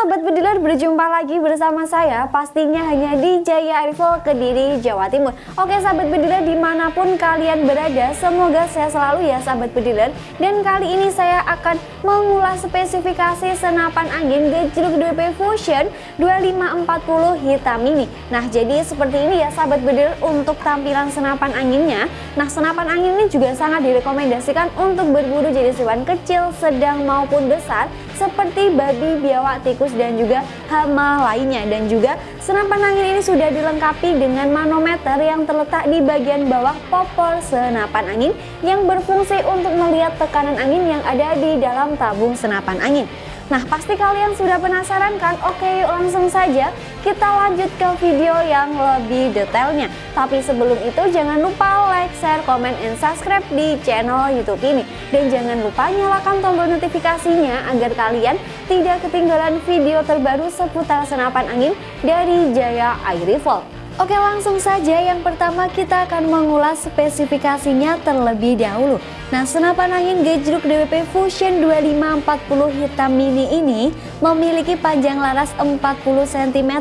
Sobat Bediler berjumpa lagi bersama saya pastinya hanya di Jaya Arifol Kediri Jawa Timur. Oke Sahabat Bediler di mana pun kalian berada semoga saya selalu ya Sahabat Bediler. Dan kali ini saya akan mengulas spesifikasi senapan angin gejluk DP Fusion 2540 hitam ini. Nah jadi seperti ini ya Sahabat Bediler untuk tampilan senapan anginnya. Nah senapan angin ini juga sangat direkomendasikan untuk berburu jenis hewan kecil, sedang maupun besar seperti babi, biawak, tikus, dan juga hama lainnya. Dan juga senapan angin ini sudah dilengkapi dengan manometer yang terletak di bagian bawah popor senapan angin yang berfungsi untuk melihat tekanan angin yang ada di dalam tabung senapan angin. Nah pasti kalian sudah penasaran kan? Oke langsung saja kita lanjut ke video yang lebih detailnya. Tapi sebelum itu jangan lupa like, share, komen, and subscribe di channel youtube ini. Dan jangan lupa nyalakan tombol notifikasinya agar kalian tidak ketinggalan video terbaru seputar senapan angin dari Jaya Air Rifle Oke langsung saja yang pertama kita akan mengulas spesifikasinya terlebih dahulu. Nah senapan angin gejruk DWP Fusion 2540 hitam mini ini memiliki panjang laras 40 cm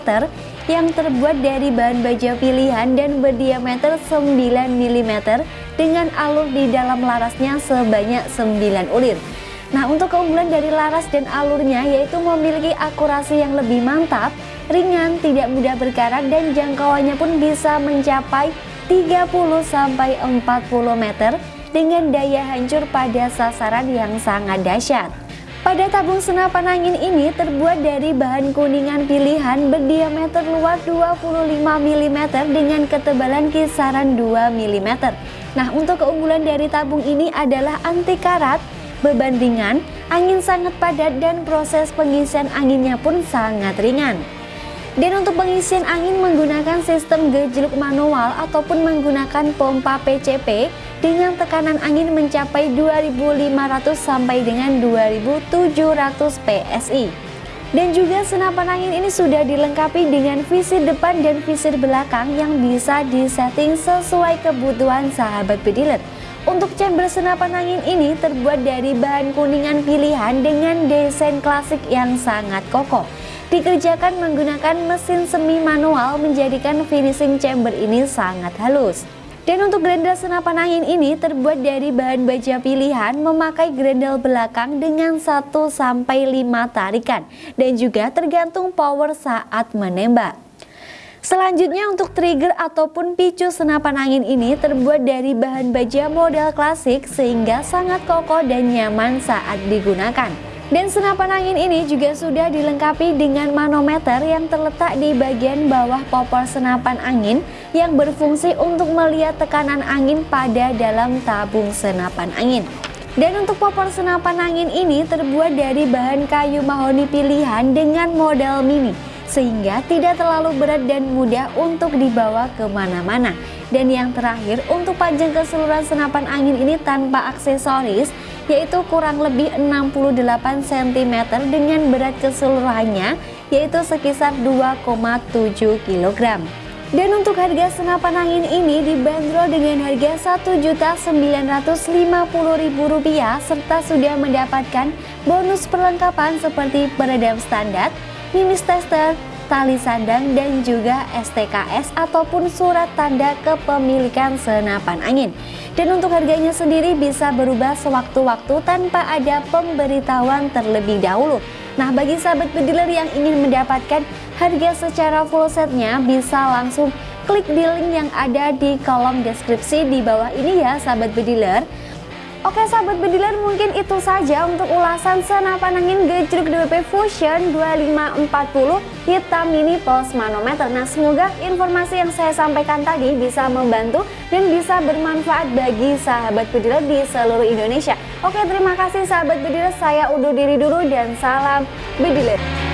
yang terbuat dari bahan baja pilihan dan berdiameter 9 mm dengan alur di dalam larasnya sebanyak 9 ulir. Nah untuk keunggulan dari laras dan alurnya yaitu memiliki akurasi yang lebih mantap, ringan, tidak mudah berkarat dan jangkauannya pun bisa mencapai 30-40 meter dengan daya hancur pada sasaran yang sangat dahsyat. Pada tabung senapan angin ini terbuat dari bahan kuningan pilihan berdiameter luar 25 mm dengan ketebalan kisaran 2 mm. Nah untuk keunggulan dari tabung ini adalah anti karat, beban ringan, angin sangat padat dan proses pengisian anginnya pun sangat ringan. Dan untuk pengisian angin menggunakan sistem gejluk manual ataupun menggunakan pompa PCP dengan tekanan angin mencapai 2500 sampai dengan 2700 PSI. Dan juga senapan angin ini sudah dilengkapi dengan visir depan dan visir belakang yang bisa disetting sesuai kebutuhan sahabat bediler. Untuk chamber senapan angin ini terbuat dari bahan kuningan pilihan dengan desain klasik yang sangat kokoh. Dikerjakan menggunakan mesin semi manual menjadikan finishing chamber ini sangat halus. Dan untuk grendel senapan angin ini terbuat dari bahan baja pilihan memakai grendel belakang dengan 1-5 tarikan dan juga tergantung power saat menembak. Selanjutnya untuk trigger ataupun picu senapan angin ini terbuat dari bahan baja model klasik sehingga sangat kokoh dan nyaman saat digunakan. Dan senapan angin ini juga sudah dilengkapi dengan manometer yang terletak di bagian bawah popor senapan angin yang berfungsi untuk melihat tekanan angin pada dalam tabung senapan angin. Dan untuk popor senapan angin ini terbuat dari bahan kayu mahoni pilihan dengan model mini sehingga tidak terlalu berat dan mudah untuk dibawa ke mana-mana. Dan yang terakhir, untuk panjang keseluruhan senapan angin ini tanpa aksesoris, yaitu kurang lebih 68 cm dengan berat keseluruhannya, yaitu sekitar 2,7 kg. Dan untuk harga senapan angin ini dibanderol dengan harga Rp1.950.000 serta sudah mendapatkan bonus perlengkapan seperti peredam standar, minis tester, tali sandang, dan juga STKS ataupun surat tanda kepemilikan senapan angin. Dan untuk harganya sendiri bisa berubah sewaktu-waktu tanpa ada pemberitahuan terlebih dahulu. Nah bagi sahabat pediler yang ingin mendapatkan harga secara full setnya bisa langsung klik di link yang ada di kolom deskripsi di bawah ini ya sahabat pediler. Oke sahabat bediler mungkin itu saja untuk ulasan senapan angin gejruk DWP Fusion 2540 hitam mini plus manometer. Nah semoga informasi yang saya sampaikan tadi bisa membantu dan bisa bermanfaat bagi sahabat bediler di seluruh Indonesia. Oke terima kasih sahabat bediler. Saya undur diri dulu dan salam bediler